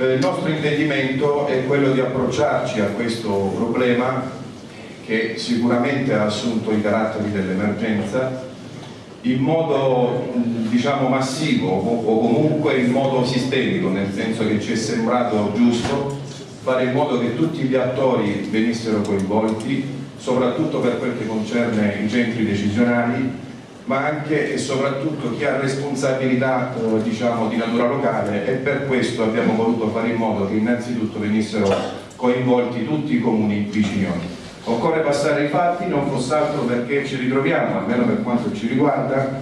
Eh, il nostro intendimento è quello di approcciarci a questo problema che sicuramente ha assunto i caratteri dell'emergenza in modo diciamo massivo o comunque in modo sistemico, nel senso che ci è sembrato giusto fare in modo che tutti gli attori venissero coinvolti, soprattutto per quel che concerne i centri decisionali, ma anche e soprattutto chi ha responsabilità eh, diciamo, di natura locale e per questo abbiamo voluto fare in modo che innanzitutto venissero coinvolti tutti i comuni vicini. Occorre passare ai fatti, non fosse altro perché ci ritroviamo, almeno per quanto ci riguarda,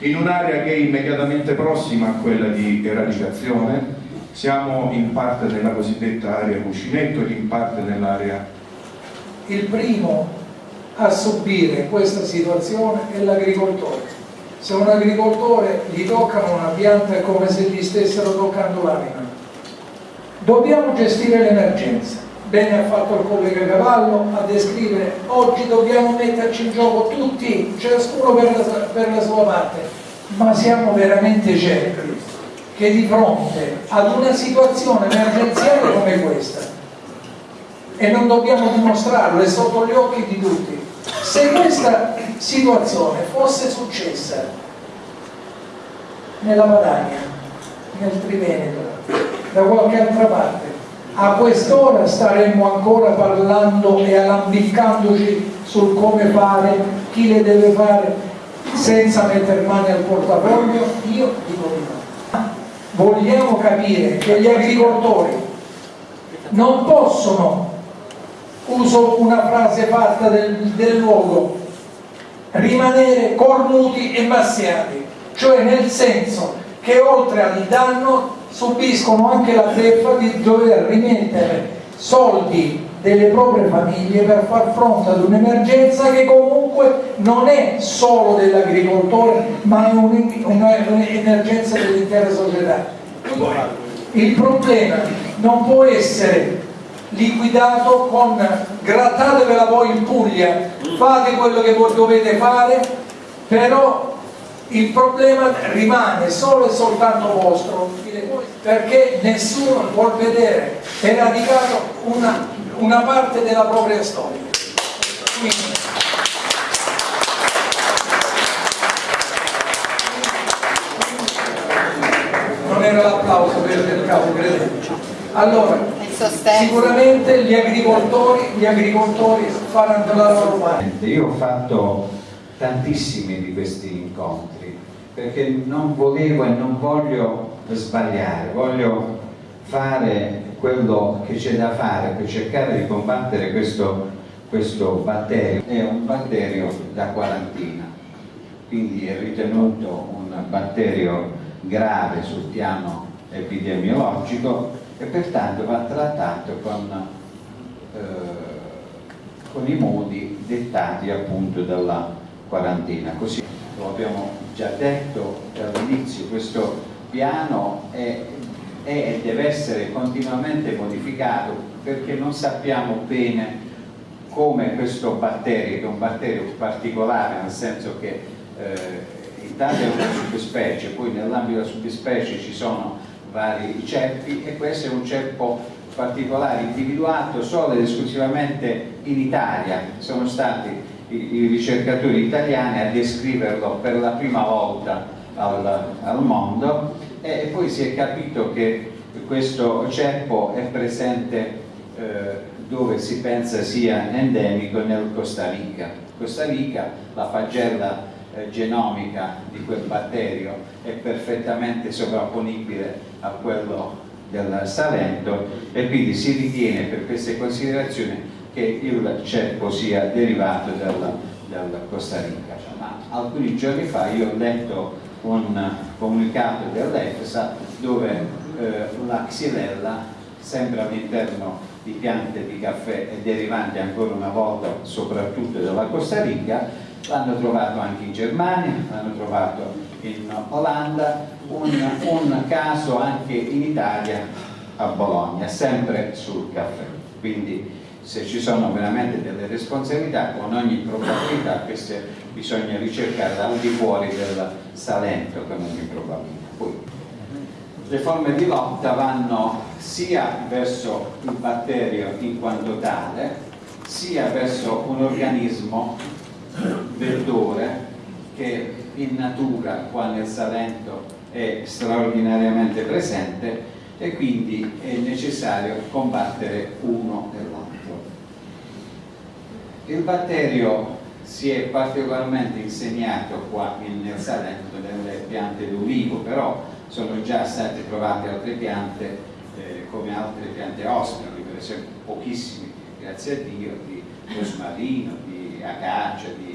in un'area che è immediatamente prossima a quella di eradicazione, siamo in parte nella cosiddetta area cuscinetto e in parte nell'area... Il primo a subire questa situazione è l'agricoltore. Se un agricoltore gli toccano una pianta è come se gli stessero toccando l'anima. Dobbiamo gestire l'emergenza bene ha fatto il collega Cavallo a descrivere oggi dobbiamo metterci in gioco tutti, ciascuno per la, per la sua parte, ma siamo veramente certi che di fronte ad una situazione emergenziale come questa, e non dobbiamo dimostrarlo, è sotto gli occhi di tutti, se questa situazione fosse successa nella Padania, nel Triveneto, da qualche altra parte, a quest'ora staremmo ancora parlando e alambiccandoci sul come fare, chi le deve fare senza mettere mani al portafoglio? Io dico di no. Vogliamo capire che gli agricoltori non possono, uso una frase fatta del, del luogo, rimanere cornuti e massiati, cioè nel senso che oltre al danno subiscono anche la beffa di dover rimettere soldi delle proprie famiglie per far fronte ad un'emergenza che comunque non è solo dell'agricoltore ma è un'emergenza dell'intera società. Il problema non può essere liquidato con grattatevela voi in Puglia, fate quello che voi dovete fare, però il problema rimane solo e soltanto vostro perché nessuno vuol vedere eradicato una, una parte della propria storia. Quindi, era l'applauso per il capo, credeteci. Allora, sicuramente gli agricoltori, gli agricoltori faranno la loro parte. Io ho fatto tantissimi di questi incontri perché non volevo e non voglio sbagliare, voglio fare quello che c'è da fare per cercare di combattere questo, questo batterio. È un batterio da quarantina, quindi è ritenuto un batterio grave sul piano epidemiologico e pertanto va trattato con, eh, con i modi dettati appunto dalla quarantina. Così lo abbiamo già detto dall'inizio, questo piano è, è e deve essere continuamente modificato perché non sappiamo bene come questo batterio, che è un batterio particolare, nel senso che eh, intanto è una subspecie, poi nell'ambito della subspecie ci sono vari ceppi e questo è un ceppo particolare individuato solo ed esclusivamente in Italia. Sono stati i, ricercatori italiani a descriverlo per la prima volta al, al mondo e poi si è capito che questo ceppo è presente eh, dove si pensa sia endemico nel Costa Rica. Costa Rica, la pagella eh, genomica di quel batterio è perfettamente sovrapponibile a quello del Salento e quindi si ritiene per queste considerazioni che il ceppo sia derivato dalla, dalla Costa Rica. Ma alcuni giorni fa io ho letto un comunicato dell'EFSA dove eh, la xylella, sempre all'interno di piante di caffè e derivanti ancora una volta soprattutto dalla Costa Rica, l'hanno trovato anche in Germania, l'hanno trovato in Olanda, un, un caso anche in Italia a Bologna, sempre sul caffè. Quindi se ci sono veramente delle responsabilità, con ogni probabilità queste bisogna ricercare al di fuori del Salento con ogni probabilità. Poi le forme di lotta vanno sia verso il batterio in quanto tale, sia verso un organismo vettore che in natura qua nel Salento è straordinariamente presente e quindi è necessario combattere uno e l'altro. Il batterio si è particolarmente insegnato qua nel Salento nelle piante d'ulivo, però sono già state trovate altre piante eh, come altre piante ospiti, per esempio pochissimi, grazie a Dio, di rosmarino, di acacia, di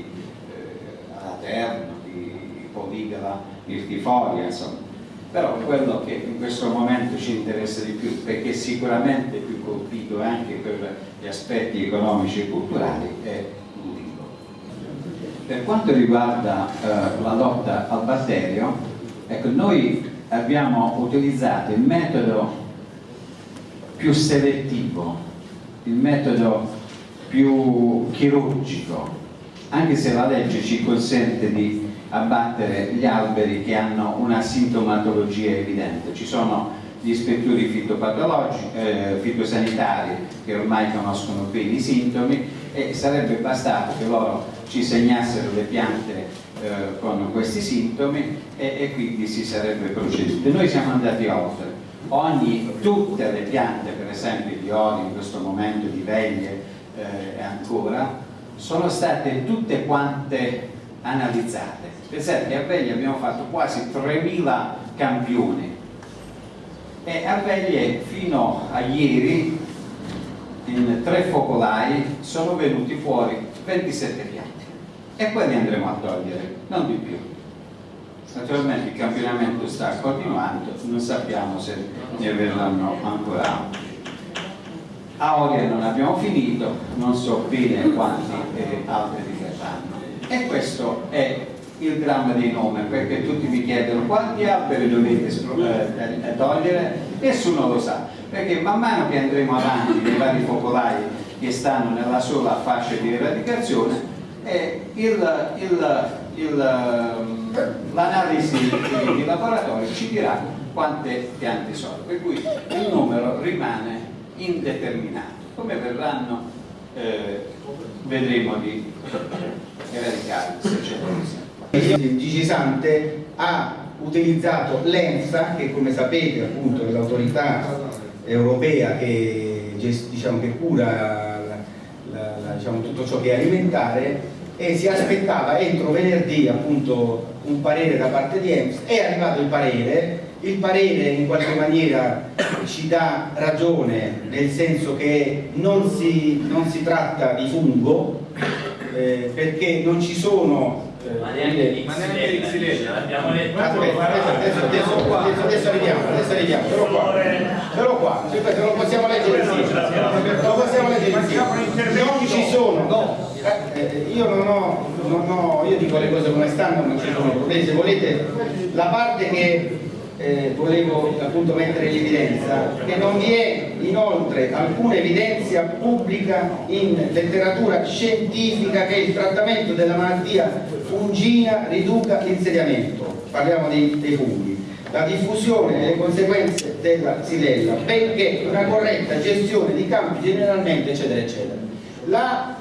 alaterno, di poligala irtifolia, insomma. Però quello che in questo momento ci interessa di più, perché sicuramente più colpito anche per gli aspetti economici e culturali, è l'ulivo. Per quanto riguarda eh, la lotta al batterio, ecco, noi abbiamo utilizzato il metodo più selettivo, il metodo più chirurgico, anche se la legge ci consente di abbattere gli alberi che hanno una sintomatologia evidente. Ci sono gli ispettori eh, fitosanitari che ormai conoscono bene i sintomi e sarebbe bastato che loro ci segnassero le piante eh, con questi sintomi e, e, quindi si sarebbe proceduto. Noi siamo andati oltre. Ogni, tutte le piante, per esempio di oli in questo momento, di veglie eh, ancora, sono state tutte quante analizzate. Pensate che a Veglie abbiamo fatto quasi 3.000 campioni e a Veglie fino a ieri in tre focolai sono venuti fuori 27 piante e quelli andremo a togliere, non di più. Naturalmente il campionamento sta continuando, non sappiamo se ne verranno ancora altri. A Oria non abbiamo finito, non so bene quanti eh, altri li verranno. E questo è il dramma dei nomi, perché tutti mi chiedono quanti alberi dovete eh, eh, togliere, nessuno lo sa, perché man mano che andremo avanti nei vari focolai che stanno nella sola fascia di eradicazione, eh, l'analisi di laboratorio ci dirà quante piante sono, per cui il numero rimane indeterminato. Come verranno eh, vedremo di eradicare se c'è Gigi Sante ha utilizzato l'ENSA che come sapete appunto è l'autorità europea che, diciamo, che cura la, la, la, diciamo, tutto ciò che è alimentare e si aspettava entro venerdì appunto un parere da parte di EMS è arrivato il parere il parere in qualche maniera ci dà ragione nel senso che non si, non si tratta di fungo eh, perché non ci sono eh, ma neanche di Xylella l'abbiamo letto. Aspetta, adesso, adesso, adesso, arriviamo adesso arriviamo l'ho qua. L'ho qua se lo possiamo leggere insieme lo possiamo leggere insieme non ci sono. No. Eh, eh, io non ho, non ho, io dico le cose come stanno, non ci sono problemi, se volete la parte che eh, volevo appunto mettere in evidenza che non vi è inoltre alcuna evidenza pubblica in letteratura scientifica che il trattamento della malattia fungina riduca l'insediamento, parliamo dei, dei funghi, la diffusione e le conseguenze della xylella, benché una corretta gestione di campi generalmente eccetera eccetera. La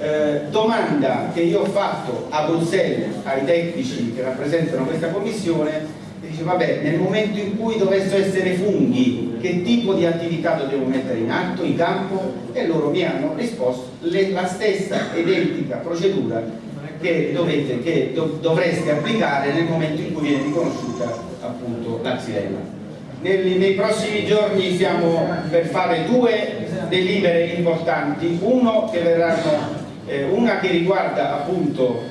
eh, domanda che io ho fatto a Bruxelles ai tecnici che rappresentano questa commissione dice vabbè nel momento in cui dovessero essere funghi che tipo di attività dobbiamo mettere in atto, in campo? E loro mi hanno risposto le, la stessa identica procedura che, dovete, che dov dovreste applicare nel momento in cui viene riconosciuta appunto la xylella. Nei, nei prossimi giorni siamo per fare due delibere importanti. Uno che verranno eh, una che riguarda appunto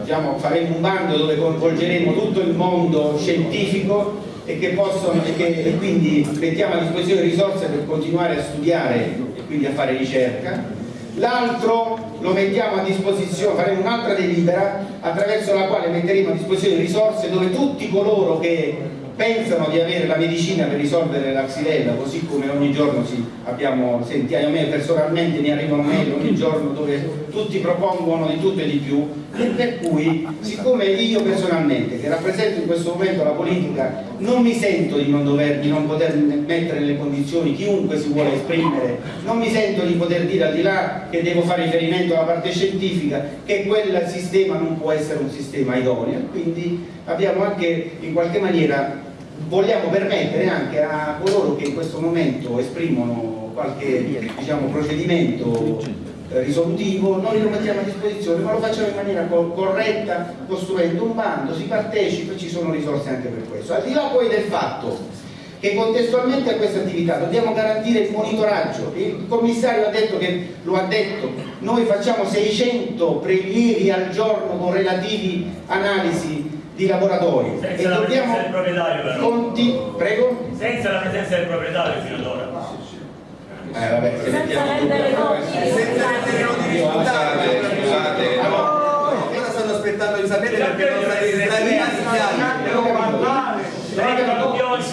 diciamo, faremo un bando dove coinvolgeremo tutto il mondo scientifico e che possono e, che, e quindi mettiamo a disposizione risorse per continuare a studiare e quindi a fare ricerca. L'altro lo mettiamo a disposizione, faremo un'altra delibera attraverso la quale metteremo a disposizione risorse dove tutti coloro che pensano di avere la medicina per risolvere la xylella, così come ogni giorno si abbiamo sentito, a me personalmente mi arrivano mail ogni giorno dove tutti propongono di tutto e di più, e per cui siccome io personalmente, che rappresento in questo momento la politica, non mi sento di non, dover, di non poter mettere nelle condizioni chiunque si vuole esprimere, non mi sento di poter dire al di là che devo fare riferimento alla parte scientifica che quel sistema non può essere un sistema idoneo, quindi abbiamo anche in qualche maniera vogliamo permettere anche a coloro che in questo momento esprimono qualche diciamo, procedimento eh, risolutivo, noi lo mettiamo a disposizione, ma lo facciamo in maniera corretta, costruendo un bando, si partecipa e ci sono risorse anche per questo. Al di là poi del fatto che contestualmente a questa attività dobbiamo garantire il monitoraggio, il commissario ha detto che lo ha detto, noi facciamo 600 prelievi al giorno con relativi analisi di laboratori. Senza e la dobbiamo del proprietario però conti... prego? senza la presenza del proprietario fino ad ora. Eh, vabbè, se senza rendere noti Scusate, scusate, no. Ora stanno aspettando di sapere perché non sarete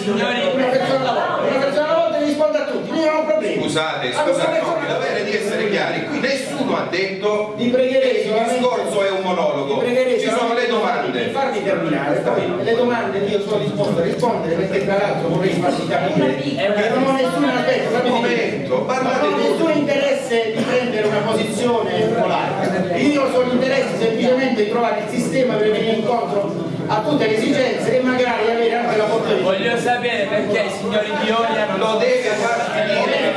signori una persona alla volta a tutti, non ho problemi. Scusate, scusate, no, il dovere di essere chiari. Qui nessuno ha detto Vi pregherei che il discorso è un monologo. pregherei Ci sono solamente le di farmi terminare, poi le domande io sono disposto a rispondere perché tra l'altro vorrei farvi capire che non ho nessun aspetto, momento, non ho nessun interesse di prendere una posizione polare, io ho solo interesse semplicemente di trovare il sistema per venire incontro a tutte le esigenze e magari avere anche la di voglio sapere perché i signori Pioli hanno Lo deve far finire.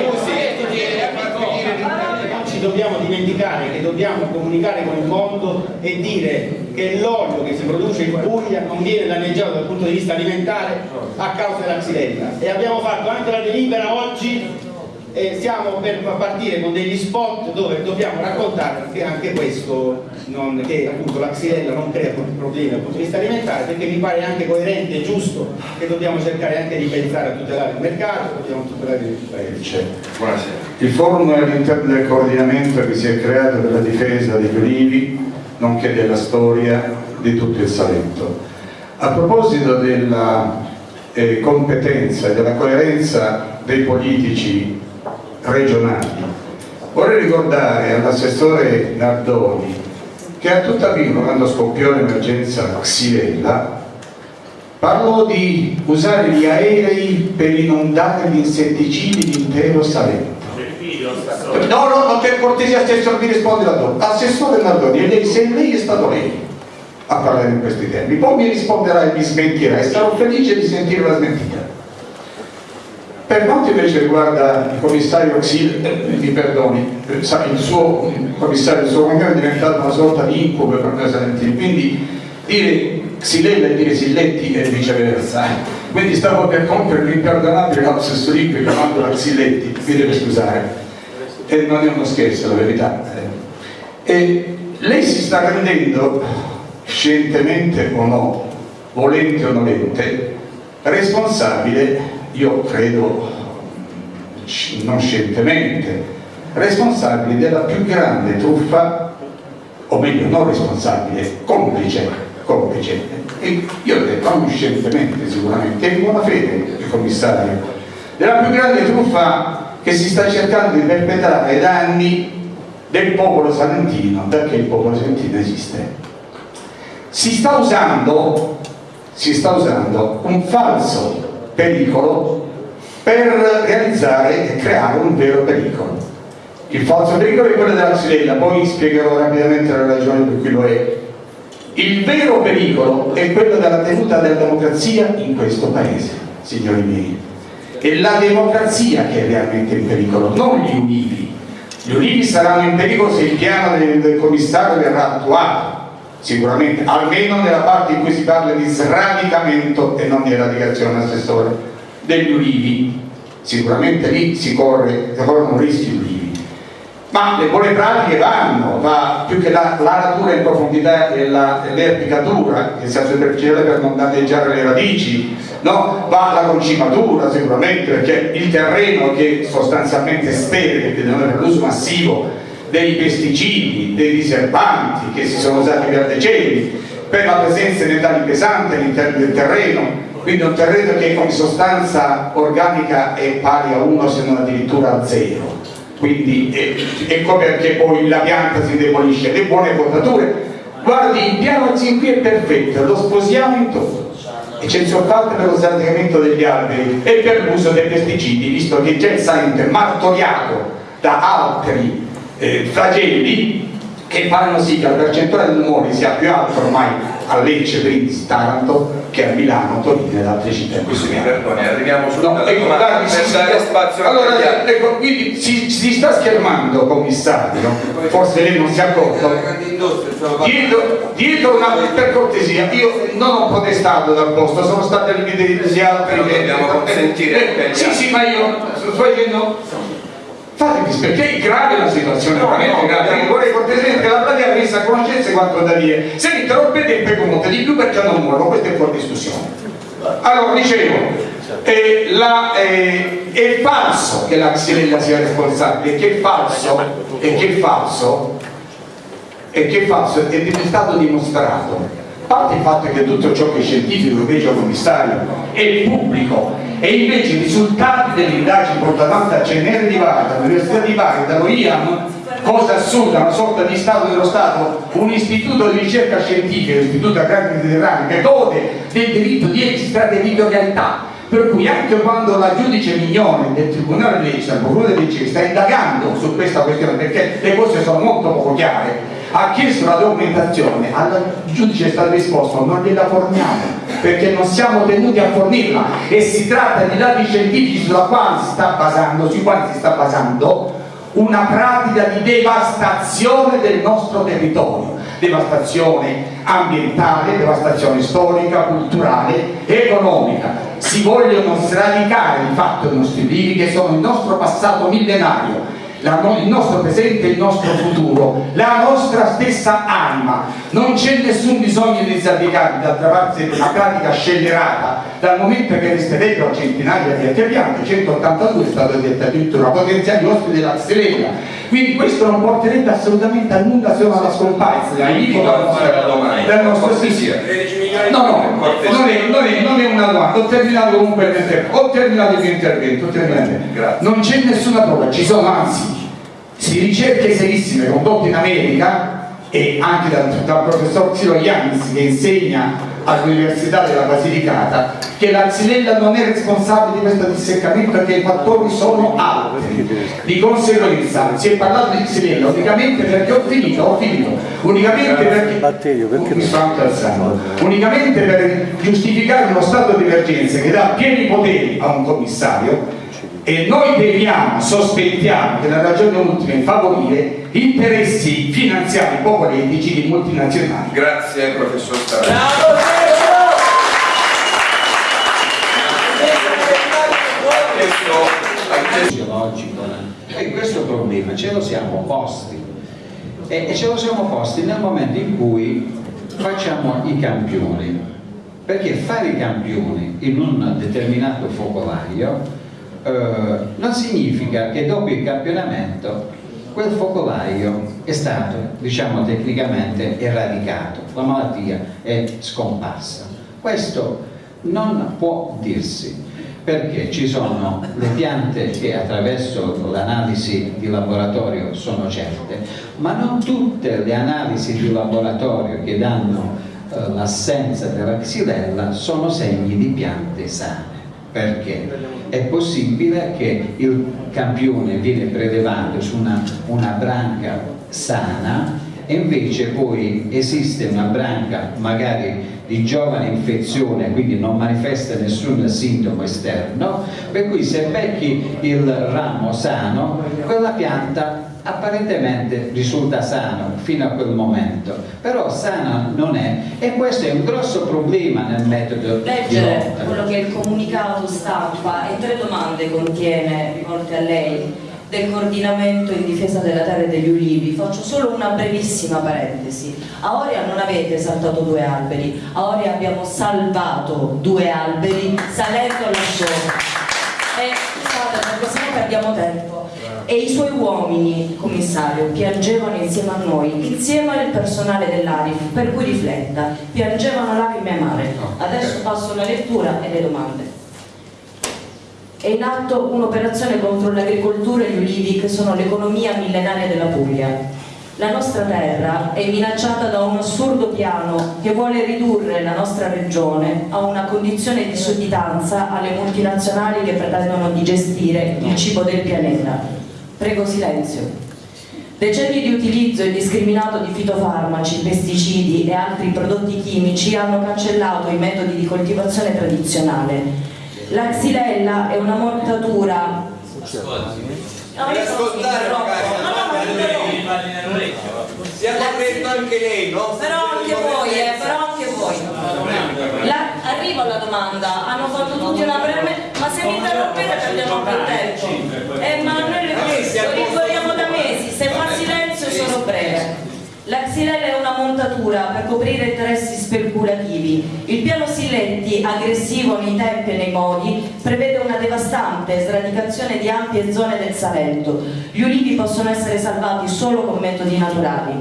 Scusi, deve far finire l'intervento. Non dobbiamo dimenticare che dobbiamo comunicare con il mondo e dire che l'olio che si produce in Puglia non viene danneggiato dal punto di vista alimentare a causa della xylella e abbiamo fatto anche la delibera oggi e stiamo per partire con degli spot dove dobbiamo raccontare che anche questo non- che appunto la xylella non crea problemi dal punto di vista alimentare perché mi pare anche coerente e giusto che dobbiamo cercare anche di pensare a tutelare il mercato dobbiamo tutelare il paese Buonasera. Il forum all'interno del coordinamento che si è creato per la difesa degli ulivi, nonché della storia di tutto il Salento. A proposito della eh, competenza e della coerenza dei politici regionali, vorrei ricordare all'assessore Nardoni che a Tuttavino, quando scoppiò l'emergenza Xylella, parlò di usare gli aerei per inondare gli insetticidi l'intero Salento. No, no, no, per cortesia assessore mi risponde la donna. Assessore Nardoni, e lei, se lei è stato lei a parlare in questi termini, poi mi risponderà e mi smentirà e sarò felice di sentire la smentita. Per quanto invece riguarda il commissario Xil, eh, mi perdoni, eh, sa, il suo commissario, il suo cognome è diventato una sorta di incubo per noi salentini, quindi dire Xilella e dire Silletti e viceversa. eh. Quindi stavo per compiere l'imperdonabile lapsus lingue chiamando la Xilletti, mi deve scusare. E non è uno scherzo, la verità. eh. E lei si sta rendendo, scientemente o no, volente o nolente, responsabile, io credo non scientemente, responsabile della più grande truffa, o meglio non responsabile, complice, complice. E io ho detto non scientemente sicuramente, in buona fede il commissario, della più grande truffa che si sta cercando di perpetrare danni del popolo salentino, perché il popolo salentino esiste. Si sta usando, si sta usando un falso pericolo per realizzare e creare un vero pericolo. Il falso pericolo è quello della xylella, poi spiegherò rapidamente la ragione per cui lo è. Il vero pericolo è quello della tenuta della democrazia in questo paese, signori miei. È la democrazia che è realmente in pericolo, non gli ulivi. Gli ulivi saranno in pericolo se il piano del, del commissario verrà attuato, sicuramente, almeno nella parte in cui si parla di sradicamento e non di eradicazione, assessore, degli ulivi. Sicuramente lì si corre, si corrono rischi. Ma le buone pratiche vanno, va più che la l'aratura in profondità e l'erpicatura, che sia superficiale per non danneggiare le radici, no? va la concimatura sicuramente, perché il terreno che sostanzialmente è sterile, che deve avere l'uso massivo dei pesticidi, dei diserbanti che si sono usati per decenni, per la presenza di metalli pesanti all'interno del terreno quindi un terreno che come sostanza organica è pari a 1 se non addirittura a 0 quindi è- ecco perché poi la pianta si indebolisce le buone potature. Guardi il piano sin qui è perfetto lo sposiamo in tutto. E c'è soltanto per lo sradicamento degli alberi e per l'uso dei pesticidi visto che già il è martoriato da altri eh, flagelli che fanno sì che la percentuale di tumori sia più alta ormai a Lecce, Brindisi, Taranto che a Milano, Torino ed altre città in questo Mi momento. perdoni, arriviamo subito No, alla ecco, domanda si- dare si- spazio allora, altri. ecco, quindi si, si sta schermando, commissario, forse lei non si è accorto. Dietro, dietro una, per cortesia, io non ho protestato dal posto, sono stati all'invito altri Però dobbiamo consentire agli Sì, sì, ma io sto dicendo. Fatemi perché è grave la situazione, veramente grave. Io vorrei cortesemente la platea venisse a conoscenza quanto da dire. Se mi interrompete e poi di più perché non muoio, questo è fuori discussione. Allora, dicevo, eh, la, eh, è falso che la Xylella sia responsabile, che è falso, e che è falso, e che è falso, ed è stato dimostrato. A parte il fatto che tutto ciò che è scientifico, invece commissario, è pubblico e invece i risultati delle indagini portate avanti a CNR di Bari, dall'Università di Bari, dallo IAM, cosa assurda, una sorta di Stato dello Stato, un istituto di ricerca scientifica, l'istituto agrario mediterraneo, che gode del diritto di extraterritorialità, per cui anche quando la giudice Mignone del Tribunale di Lecce, al Procura di Lecce, sta indagando su questa questione perché le cose sono molto poco chiare, ha chiesto la documentazione, al giudice è stato risposto non gliela forniamo perché non siamo tenuti a fornirla. E si tratta di dati scientifici sulla quale si sta basando, sui quali si sta basando una pratica di devastazione del nostro territorio, devastazione ambientale, devastazione storica, culturale, economica. Si vogliono sradicare di fatto i nostri vivi che sono il nostro passato millenario, no- il nostro presente e il nostro futuro, la nostra stessa anima. Non c'è nessun bisogno di sradicarli, d'altra parte una pratica scellerata, dal momento che resterebbero centinaia di altre piante, 182 è stato detto addirittura potenziali ospiti della Xylella. Quindi questo non porterebbe assolutamente a nulla se non alla scomparsa La invito a fare la domanda. del nostro Cortesia. No, no, non è, non è- non è una domanda, ho terminato comunque il mio intervento, ho terminato il mio intervento, ho terminato. Grazie. Non c'è nessuna prova, ci sono anzi si ricerche serissime condotte in America e anche dal, dal professor Ciro Yanis che insegna all'Università della Basilicata che la xylella non è responsabile di questo disseccamento perché i fattori sono altri. Di conseguenza si è parlato di xylella unicamente perché ho finito, ho finito, unicamente perché mi sto anche alzando. unicamente per giustificare uno stato di emergenza che dà pieni poteri a un commissario e noi temiamo, sospettiamo che la ragione ultima è favorire interessi finanziari poco etici di multinazionali. Grazie professor Starani. Ha chiesto- ha chiesto- fisiologico e questo problema ce lo siamo posti. E, e ce lo siamo posti nel momento in cui facciamo i campioni. Perché fare i campioni in un determinato focolaio eh, non significa che dopo il campionamento quel focolaio è stato diciamo tecnicamente eradicato la malattia è scomparsa. Questo non può dirsi perché ci sono le piante che attraverso l'analisi di laboratorio sono certe, ma non tutte le analisi di laboratorio che danno eh, l'assenza della xylella sono segni di piante sane. Perché? È possibile che il campione viene prelevato su una, una branca sana e invece poi esiste una branca magari di giovane infezione, quindi non manifesta nessun sintomo esterno, per cui se becchi il ramo sano, quella pianta apparentemente risulta sana fino a quel momento, però sana non è e questo è un grosso problema nel metodo di Leggere lotta. quello che è il comunicato stampa e tre domande contiene rivolte a lei del coordinamento in difesa della terra e degli ulivi. Faccio solo una brevissima parentesi. A Oria non avete saltato due alberi, a Oria abbiamo salvato due alberi salendo la sciopera. E scusate perché sennò perdiamo tempo. E i suoi uomini, commissario, piangevano insieme a noi, insieme al personale dell'ARIF, per cui rifletta, piangevano lacrime amare. Adesso passo alla lettura e le domande. È in atto un'operazione contro l'agricoltura e gli ulivi che sono l'economia millenaria della Puglia. La nostra terra è minacciata da un assurdo piano che vuole ridurre la nostra regione a una condizione di sudditanza alle multinazionali che pretendono di gestire il cibo del pianeta. Prego silenzio. Decenni di utilizzo indiscriminato di fitofarmaci, pesticidi e altri prodotti chimici hanno cancellato i metodi di coltivazione tradizionale. La xylella è una mortatura No, io non ascoltare magari, No, no, non interrompo. Sia corretto anche lei, no? Però anche voi, eh, però anche voi. La- arrivo alla domanda, hanno fatto tutti una preme, ma se mi interrompete perdiamo più tempo. Eh, ma La xylella è una montatura per coprire interessi speculativi. Il piano Silletti, aggressivo nei tempi e nei modi, prevede una devastante sradicazione di ampie zone del Salento. Gli ulivi possono essere salvati solo con metodi naturali.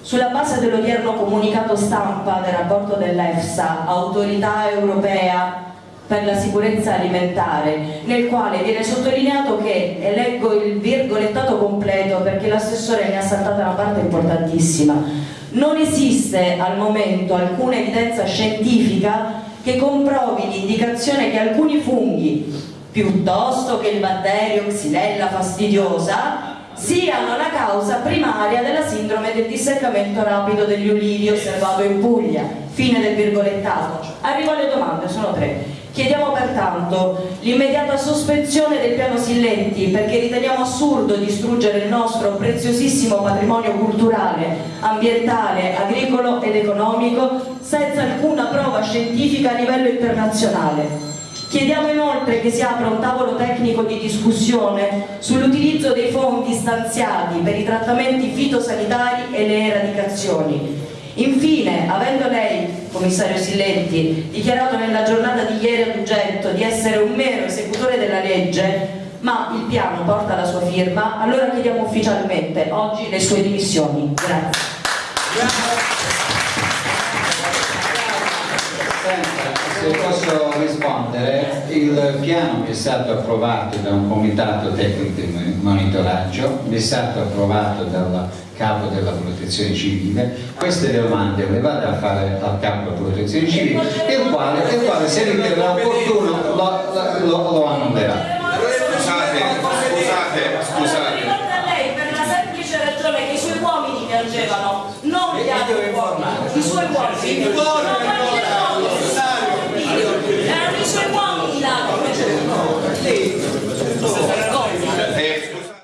Sulla base dell'odierno comunicato stampa del rapporto dell'EFSA, Autorità Europea per la Sicurezza Alimentare, nel quale viene sottolineato che, e leggo il virgolettato completo perché l'assessore mi ha saltato una parte importantissima, non esiste al momento alcuna evidenza scientifica che comprovi l'indicazione che alcuni funghi, piuttosto che il batterio Xylella fastidiosa, siano la causa primaria della sindrome del disseccamento rapido degli ulivi osservato in Puglia. Fine del virgolettato. Arrivo alle domande, sono tre. Chiediamo pertanto l'immediata sospensione del piano Silletti perché riteniamo assurdo distruggere il nostro preziosissimo patrimonio culturale, ambientale, agricolo ed economico senza alcuna prova scientifica a livello internazionale. Chiediamo inoltre che si apra un tavolo tecnico di discussione sull'utilizzo dei fondi stanziati per i trattamenti fitosanitari e le eradicazioni. Infine, avendo lei, commissario Silletti, dichiarato nella giornata di ieri ad Ugetto di essere un mero esecutore della legge, ma il piano porta la sua firma, allora chiediamo ufficialmente oggi le sue dimissioni. Grazie. Senta, se posso rispondere, il piano mi è stato approvato da un comitato tecnico di monitoraggio, è stato approvato dal capo della protezione civile, queste domande le vado a fare al capo della protezione civile, il quale, il quale se riterrà opportuno lo, lo, lo. Scusate,